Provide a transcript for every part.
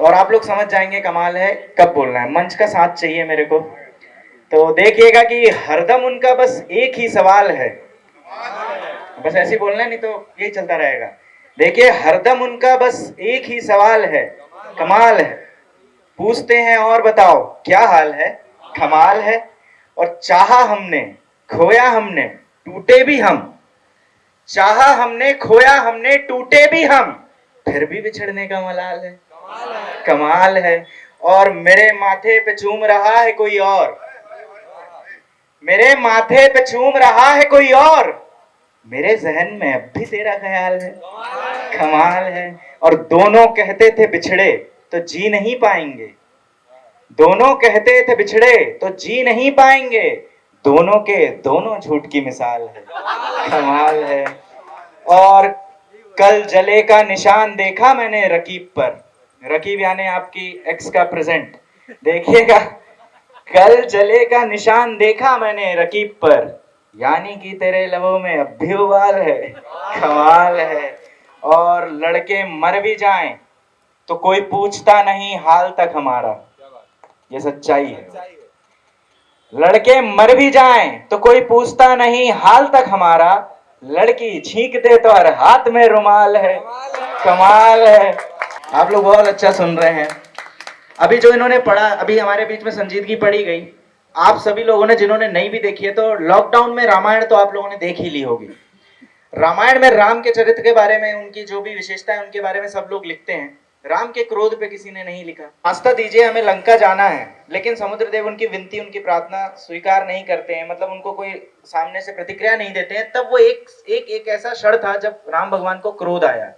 और आप लोग समझ जाएँगे, कमाल है, कब बोलना है। मंच का साथ चाहिए मेरे को। तो देखिएगा कि हरदम उनका बस एक ही सवाल है। बस ऐसे बोलना है, नहीं तो यही चलता रहेगा। देखिए, हरदम उनका बस एक ही सवाल है। कमाल है। पूछते हैं और बताओ, क्या हाल है? कमाल है। और चाहा हमने, खोया हमने, टूटे भी हम। चाहा हमने, खोया हमने, टूटे भी हम। फिर भी बिछड़ने का मलाल है। कमाल है। और मेरे माथे पे चूम रहा है कोई और। मेरे माथे पे चूम रहा है कोई और। मेरे जहन में अब भी तेरा ख्याल है। कमाल है। और दोनों कहते थे बिछड़े तो जी नहीं पाएँगे। दोनों कहते थे बिछड़े तो जी नहीं पाएँगे। दोनों के दोनों झूठ की मिसाल है। कमाल है। और कल जले का निशान देखा मैंने रकीब पर। रकीब यानी आपकी एक्स का प्रेजेंट देखिएगा, कल जले का निशान देखा मैंने रकीब पर। यानी कि तेरे लबों में अब भी उबाल है, कमाल है। और लड़के मर भी जाएँ तो कोई पूछता नहीं हाल तक हमारा। ये सच्चाई है। लड़के मर भी जाएँ तो कोई पूछता नहीं हाल तक हमारा। लड़की छींक दे तो हर हाथ में रुमाल है। कमाल है। आप लोग बहुत अच्छा सुन रहे हैं। अभी जो इन्होंने पढ़ा, अभी हमारे बीच में संजीदगी पढ़ी गई। आप सभी लोगों ने, जिन्होंने नहीं भी देखी है तो लॉकडाउन में रामायण तो आप लोगों ने देख ही ली होगी। रामायण में राम के चरित्र के बारे में, उनकी जो भी विशेषता है, उनके बारे में सब लोग लिखते हैं। राम के क्रोध पे किसी ने नहीं लिखा। आस्था दीजिए, हमें लंका जाना है, लेकिन समुद्र देव उनकी विनती, उनकी प्रार्थना स्वीकार नहीं करते हैं। मतलब उनको कोई सामने से प्रतिक्रिया नहीं देते हैं। तब वो एक एक एक ऐसा क्षण था जब राम भगवान को क्रोध आया।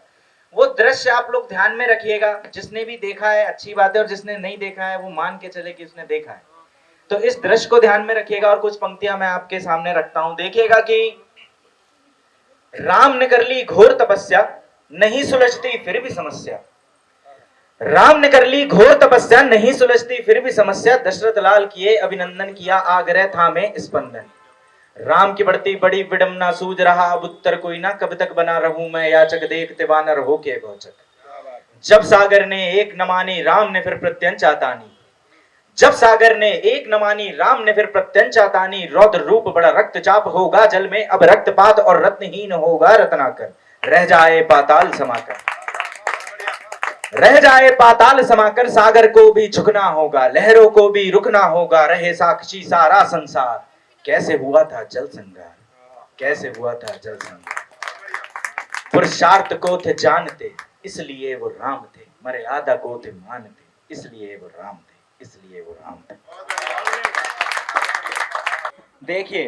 वो दृश्य आप लोग ध्यान में रखिएगा। जिसने भी देखा है, अच्छी बात है, और जिसने नहीं देखा है, वो मान के चले कि उसने देखा है। तो इस दृश्य को ध्यान में रखिएगा, और कुछ पंक्तियाँ मैं आपके सामने रखता हूँ। देखिएगा कि राम ने कर ली घोर तपस्या, नहीं सुलझती फिर भी समस्या। राम ने कर ली घोर तपस्या, नहीं सुलझती फिर भी समस्या। दशरथ लाल किए अभिनंदन, किया आग्रह था में स्पंदन। राम की बढ़ती बड़ी विडम्बना सूझ रहा, अब उत्तर कोई ना, कब तक बना रहूँ मैं याचक देखते वानर हो के गोचक जब सागर ने एक न मानी, राम ने फिर प्रत्यंचा तानी। जब सागर ने एक न मानी, राम ने फिर प्रत्यंचा रौद्र रूप बड़ा रक्तचाप होगा जल में, अब रक्तपात और रत्नहीन होगा रत्नाकर। रह जाए पाताल समाकर। रह जाए पाताल समाकर, सागर को भी झुकना होगा, लहरों को भी रुकना होगा, रहे साक्षी सारा संसार। कैसे हुआ था जल संघार कैसे हुआ था जल संगार? पुरुषार्थ को थे जानते, इसलिए वो राम थे। मर्यादा को थे मानते, इसलिए वो राम थे, इसलिए वो राम थे। देखिए,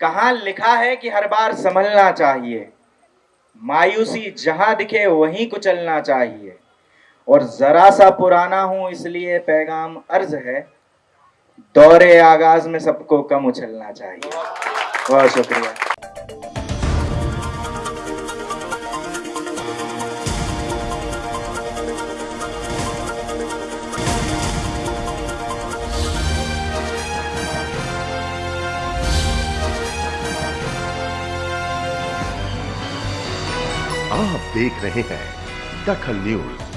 कहा लिखा है कि हर बार संभलना चाहिए? मायूसी जहाँ दिखे वहीं कुचलना चाहिए। और ज़रा सा पुराना हूँ, इसलिए पैगाम अर्ज़ है दौरे आगाज़ में सबको कम उछलना चाहिए। बहुत शुक्रिया। आप देख रहे हैं दखल न्यूज़।